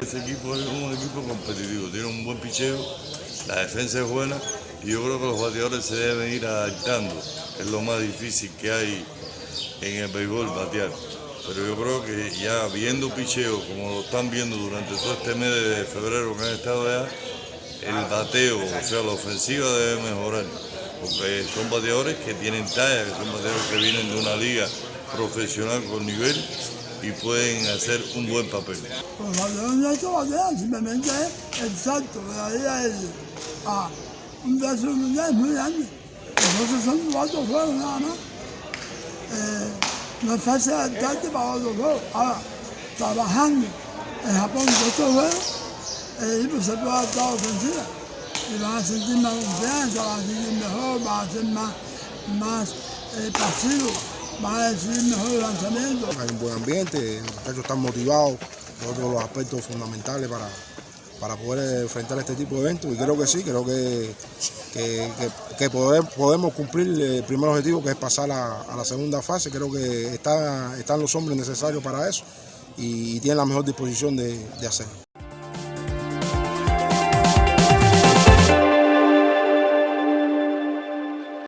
ese equipo es un equipo competitivo, tiene un buen picheo, la defensa es buena y yo creo que los bateadores se deben ir adaptando. Es lo más difícil que hay en el béisbol batear. Pero yo creo que ya viendo picheo, como lo están viendo durante todo este mes de febrero que han estado allá, el bateo, o sea, la ofensiva debe mejorar. Porque son bateadores que tienen talla, que son bateadores que vienen de una liga profesional con nivel y pueden hacer un buen papel. Bateadores no se batean, simplemente es el salto, de ahí a el, a un brazo mundial muy grande. Entonces son cuatro juegos nada más. Eh, no es fácil adaptarte para otro juego. Ahora, trabajando en Japón con estos juegos, el equipo se puede adaptar a ofensiva. Y van a sentir más confianza, van a sentir mejor, van a ser más, más eh, van a decidir mejor el lanzamiento. Hay un buen ambiente, los muchachos están motivados, otro de los aspectos fundamentales para, para poder enfrentar este tipo de eventos y creo que sí, creo que, que, que- podemos cumplir el primer objetivo que es pasar a, a la segunda fase, creo que está- están los hombres necesarios para eso y, tienen la mejor disposición de, de hacerlo.